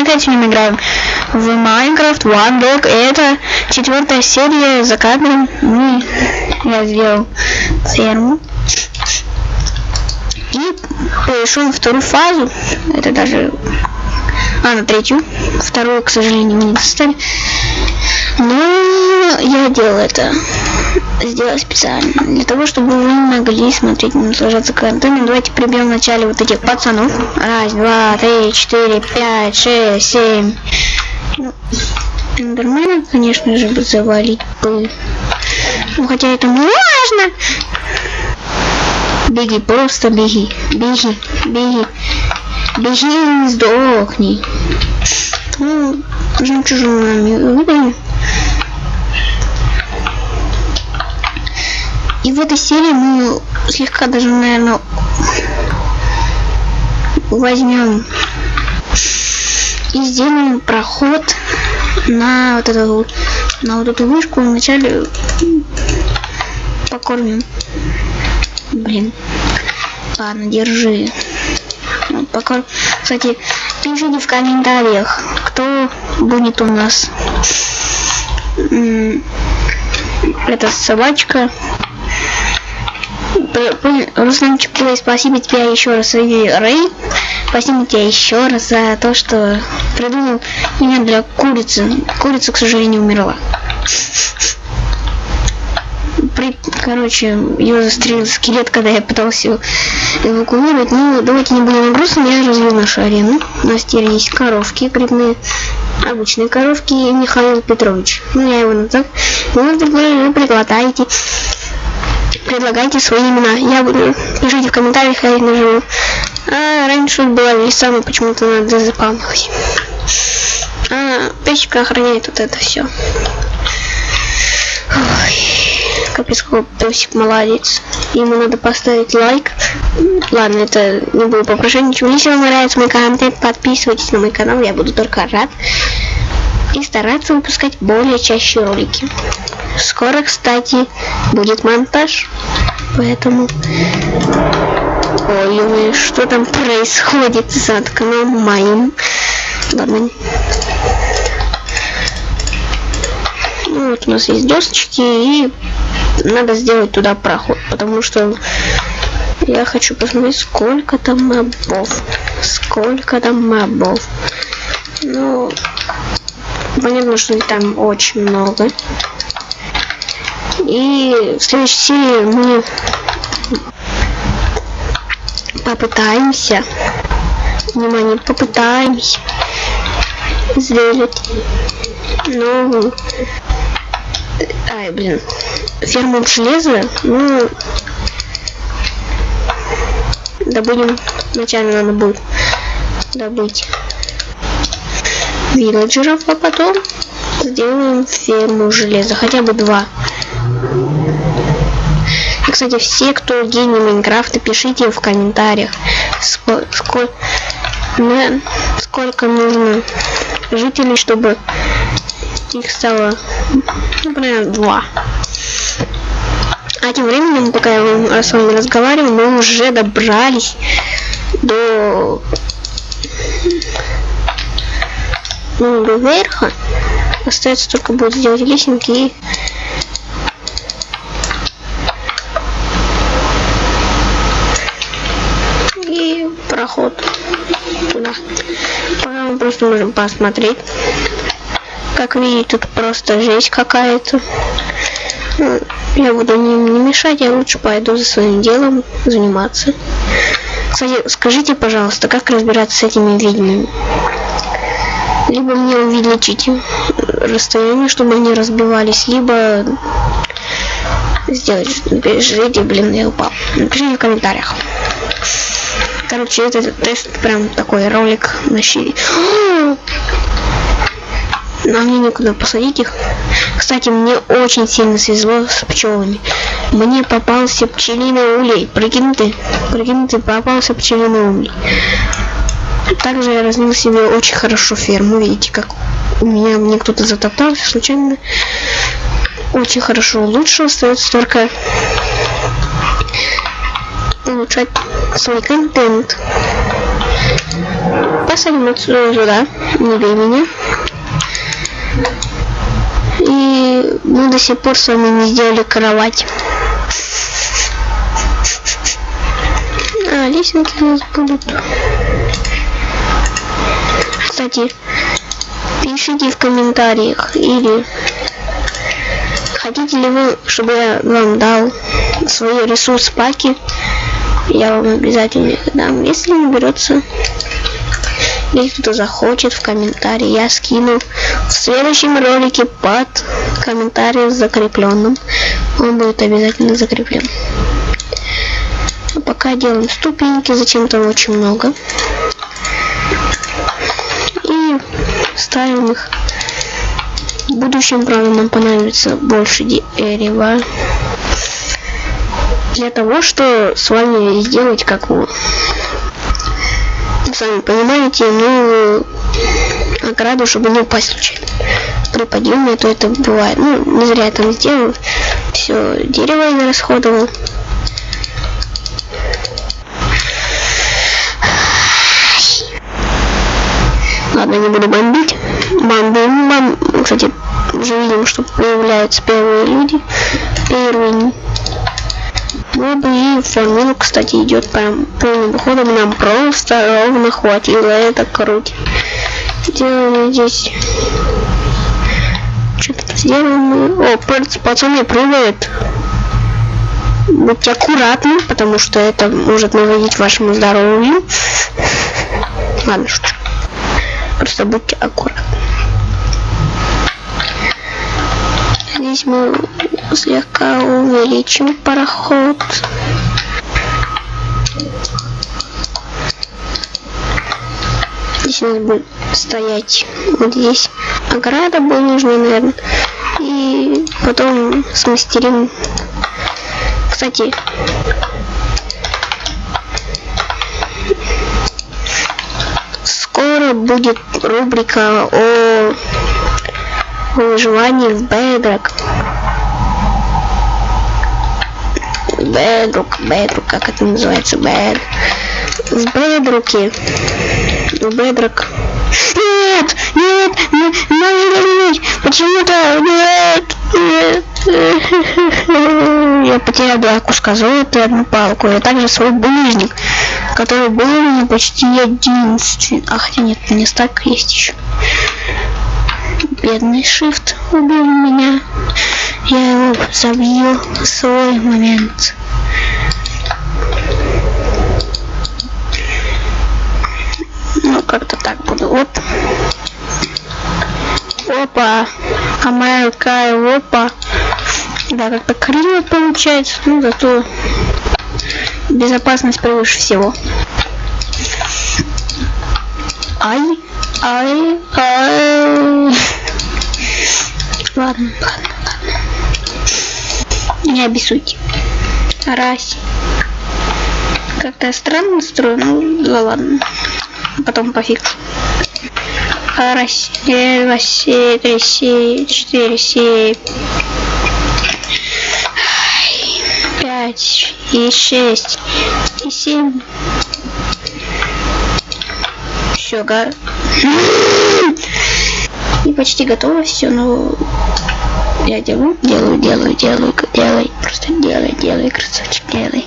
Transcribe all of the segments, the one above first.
мы опять сегодня играем в Minecraft One Dog. Это четвертая серия за кадром. Мы, я сделал ферму. И перешел на вторую фазу. Это даже... А, на третью. Вторую, к сожалению, не достали. Но я делал это. Сделал специально. Для того, чтобы вы могли смотреть, наслаждаться контентом. Давайте прибьем вначале вот этих пацанов. Раз, два, три, четыре, пять, шесть, семь. Ну, Эндермена, конечно же, бы завалить бы. Ну, хотя это можно. Беги, просто беги. Беги, беги. Беги и сдохни. Ну, жемчужинами выиграем. И в этой серии мы слегка даже, наверное, возьмем и сделаем проход на вот эту на вот эту вышку. Вначале покормим. Блин. Ладно держи. Вот, покорм кстати пишите в комментариях кто будет у нас эта собачка Русланчик, спасибо тебе еще раз, Рэй. Спасибо тебе еще раз за то, что придумал имя для курицы. Курица, к сожалению, умерла. При, короче, ее застрелил скелет, когда я пытался эвакуировать. Ну, давайте не будем грустным, я развил нашу арену. У нас теперь есть коровки грибные, обычные коровки и Михаил Петрович. Ну, я его назад. Вы, приглотаете предлагайте свои имена. Я буду, пишите в комментариях, я их нажму. А, раньше была весами, почему-то надо запомнить. А, печка охраняет вот это все. Ой, капец, какой песик молодец. Ему надо поставить лайк. Ладно, это не буду попрошу ничего. Если вам нравится мой контент, подписывайтесь на мой канал, я буду только рад. И стараться выпускать более чаще ролики. Скоро, кстати, будет монтаж. Поэтому... Ой, ой, что там происходит за окном моим? Ладно. Ну, вот у нас есть досочки, и надо сделать туда проход, потому что я хочу посмотреть, сколько там мобов. Сколько там мобов. Ну, понятно, что там очень много. И в следующей серии мы попытаемся, внимание, попытаемся сделать новую, ай, блин, ферму железа, ну, добудем, вначале надо будет добыть вилледжеров, а потом сделаем ферму железа, хотя бы два. И, кстати, все, кто гений Майнкрафта, пишите в комментариях, сколько, да, сколько нужно жителей, чтобы их стало, например, два. А тем временем, пока я с вами разговариваю, мы уже добрались до ну, до верха. Остается только будет сделать лесенки и проход туда. Просто можем посмотреть. Как видите, тут просто жесть какая-то. Я буду не, не мешать, я лучше пойду за своим делом заниматься. Кстати, скажите, пожалуйста, как разбираться с этими ведьмами? Либо мне увеличить расстояние, чтобы они разбивались, либо сделать... Ждите, блин, я упал. Напишите в комментариях. Короче, это тест прям такой ролик на щире. Нам мне некуда посадить их. Кстати, мне очень сильно свезло с пчелами. Мне попался пчелиный улей. Прикинь ты, прикинь ты, попался пчелиный улей. Также я развил себе очень хорошо ферму. Видите, как у меня мне кто-то затоптался случайно. Очень хорошо лучше остается только улучшать свой контент. Посадим отсюда сюда, не меня. И мы до сих пор с вами не сделали кровать. А, лесенки у нас будут. Кстати, пишите в комментариях или хотите ли вы, чтобы я вам дал свои ресурс паки, я вам обязательно их дам, если наберется если кто захочет в комментарии, я скину в следующем ролике под комментарием закрепленным. Он будет обязательно закреплен. А пока делаем ступеньки, зачем-то очень много. И ставим их. В будущем, правда, нам понадобится больше дерева. Для того, что с вами сделать как вы сами понимаете, ну, ограду, чтобы не упасть случайно. При падении, то это бывает. Ну, не зря я там сделал. Все, дерево я расходовал. Ладно, не буду бомбить. Бомбим, бомбим. Кстати, уже видим, что появляются первые люди. Первые мобы и формула, кстати, идет прям полным ходом. Нам просто ровно хватило. Это круто. Делаем здесь. Что-то сделаем. О, пацаны прыгают. Будьте аккуратны, потому что это может наводить вашему здоровью. Ладно, шучу. Просто будьте аккуратны. Здесь мы слегка увеличим пароход. Здесь у нас будет стоять вот здесь ограда будет нужна, наверное. И потом смастерим. Кстати, скоро будет рубрика о выживании в Bedrock. Bedrock, Bedrock, как это называется, Bed. В Bedrock. В Bedrock. Нет, нет, нет, нет, почему-то нет, нет. Я потерял два куска золота и одну палку, и также свой булыжник, который был у меня почти единственный. А хотя нет, не стак есть еще. Бедный Shift убил меня. Я его забью в свой момент. Ну, как-то Вот. Опа. Америка, опа. Да, как-то криво получается. Ну, зато безопасность превыше всего. Ай, ай, ай. Ладно, ладно, ладно. Не обессудьте. Раз. Как-то странно строю, ну да ладно. Потом пофиг. Два, семь, три, семь, четыре, семь. Пять и шесть и семь. Все, га. И почти готово все, но я делаю, делаю, делаю, делаю, делай, просто делай, делай, красавчик, делай.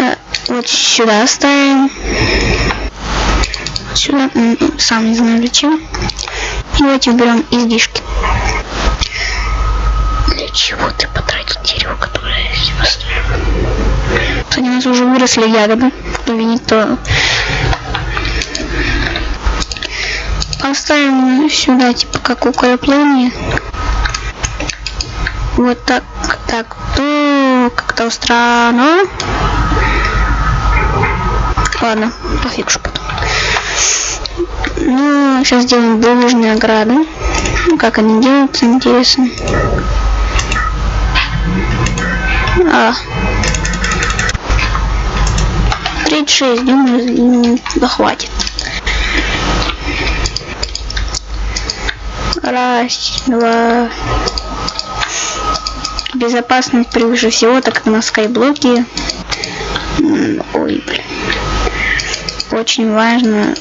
А, вот сюда ставим. Сюда, сам не знаю зачем. И давайте уберем излишки. Для чего ты потратил дерево, которое я себе поставил? Кстати, у нас уже выросли ягоды. Кто видит, то поставим сюда, типа, как укрепление. Вот так, так, то как-то странно. Ладно, пофиг. Ну, сейчас сделаем булыжные ограды. Как они делаются, интересно. А. 36, думаю, да хватит. Раз, два. Безопасность превыше всего, так как на скайблоке. Ой, блин. Очень важно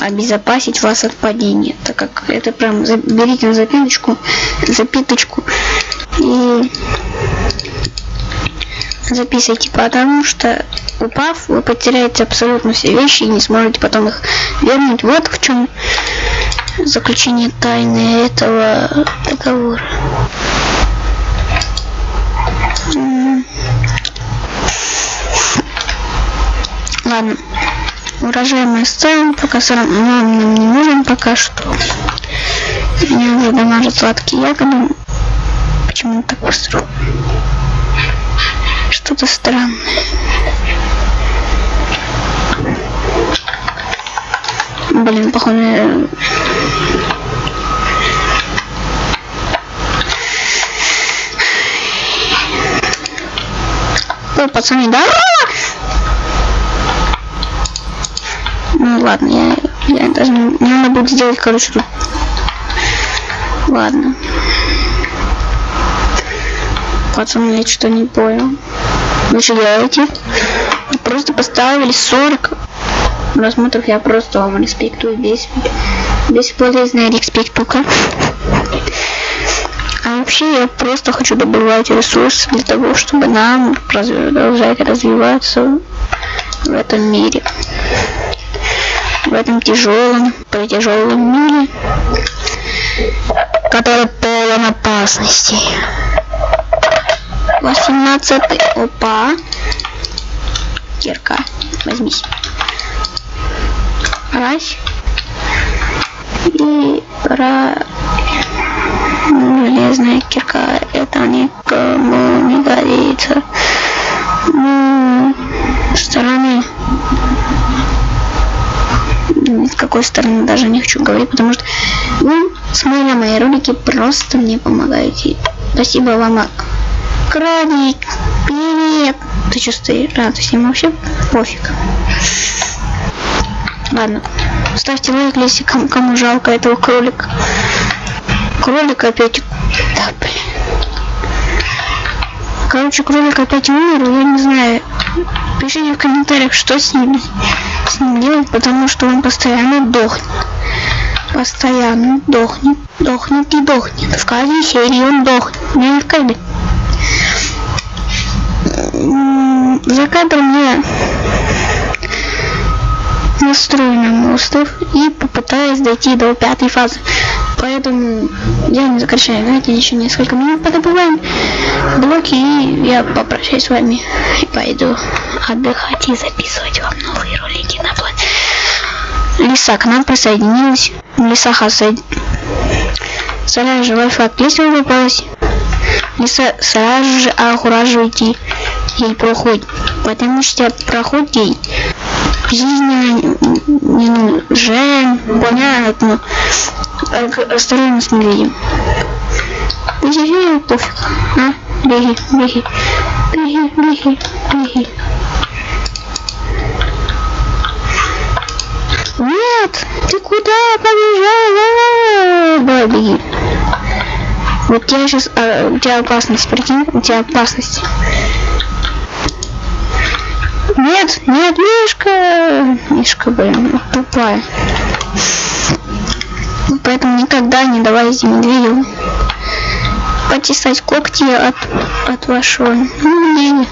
обезопасить вас от падения, так как это прям берите на запиточку, запиточку и записывайте, потому что упав, вы потеряете абсолютно все вещи и не сможете потом их вернуть. Вот в чем заключение тайны этого договора. Ладно. Урожай сцены пока сам нам, нам не нужен пока что. Меня уже дамажат сладкие ягоды. Почему так быстро? Что-то странное. Блин, походу... Ой, пацаны, да? Ну ладно, я, я даже не надо будет сделать, короче, тут. Ладно. Пацаны, я что не понял. Вы что делаете? Просто поставили 40 просмотров, я просто вам респектую весь бесполезная респектука. А вообще я просто хочу добывать ресурсы для того, чтобы нам продолжать развиваться в этом мире этом тяжелом, тяжелом мире, который полон опасностей. 18 опа. Кирка, возьмись. Раз. И про железная кирка. Это никому не годится. Ну, стороны с какой стороны даже не хочу говорить, потому что вы, смотря мои ролики, просто мне помогаете. Спасибо вам, Кролик, привет! Ты? А, ты с ним вообще пофиг. Ладно, ставьте лайк, если кому, кому жалко этого кролика. Кролик опять... Да, блин. Короче, кролик опять умер, я не знаю. Пишите в комментариях, что с ним с ним делать, потому что он постоянно дохнет. Постоянно дохнет, дохнет и дохнет. В каждой серии он дохнет. Не в каждой. За кадром я настрою на остров и попытаюсь дойти до пятой фазы. Поэтому я не сокращаю, знаете, еще несколько минут подобываем блоки и я попрощаюсь с вами и пойду отдыхать и записывать вам новые ролики на плане. Лиса к нам присоединилась. Лиса хасад. Сразу же Wi-Fi вы попалась. Лиса сразу же окураживайте ей проход. Потому что проход ей жизненно не нужен. Понятно. Осторожно с медведем. Беги, пофиг. А? Беги, беги. Беги, беги, беги. Нет, ты куда побежала? Давай, беги. Вот тебя сейчас, а, у тебя опасность, прикинь, у тебя опасность. Нет, нет, Мишка! Мишка, блин, тупая. Поэтому никогда не давайте медведю потесать когти от, от вашего мнения.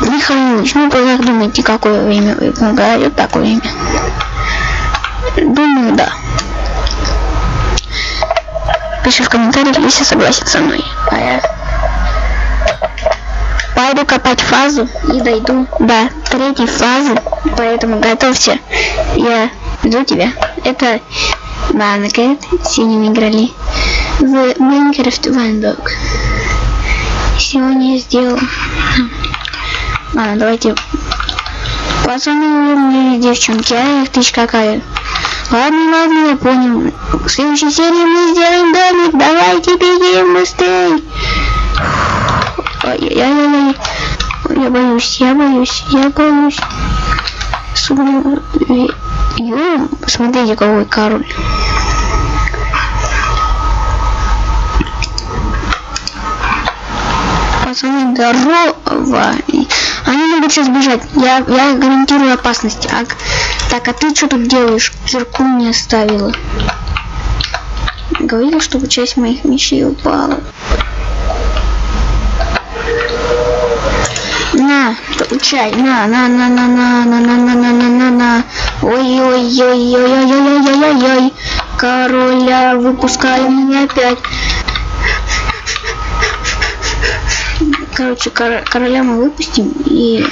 Михайлович, ну как думаете, какое время вы говорите такое имя? Думаю, да. Пиши в комментариях, если согласен со мной. А я пойду копать фазу и дойду до третьей фазы. Поэтому готовься. Я жду тебя. Это Банка. Синими играли в Майнкрафт Вандок. Сегодня я сделал... Ладно, давайте... Пацаны, умные девчонки, а их тысяч какая. Ладно, ладно, я понял. В следующей серии мы сделаем домик. Давайте бегим быстрее. Ай-яй-яй-яй. Я боюсь, я боюсь, я боюсь. Ё, посмотрите, какой король. Пацаны, здорово. Они могут сейчас бежать. Я, я гарантирую опасность. А Так, а ты что тут делаешь? Кирку не оставила. Говорила, чтобы часть моих вещей упала. На, получай, на, на, на, на, на, на, на, на, на, на, на, на. Ой, ой, ой, ой, ой, ой, ой, ой, ой, ой. Короля, выпускай меня опять. Короче, кор короля мы выпустим и...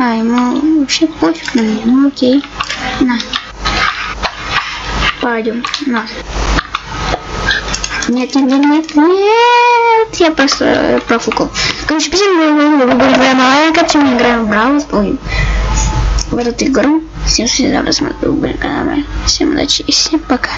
А, ему вообще пофиг на меня, ну окей. На. Пойдем, на. Нет, нет, нет, нет, нет, я просто э, профукал. Короче, будем играем Майнкрафт, мы играем в Браус, в эту игру. Всем всегда посмотрю, были каналы. Всем удачи и всем пока.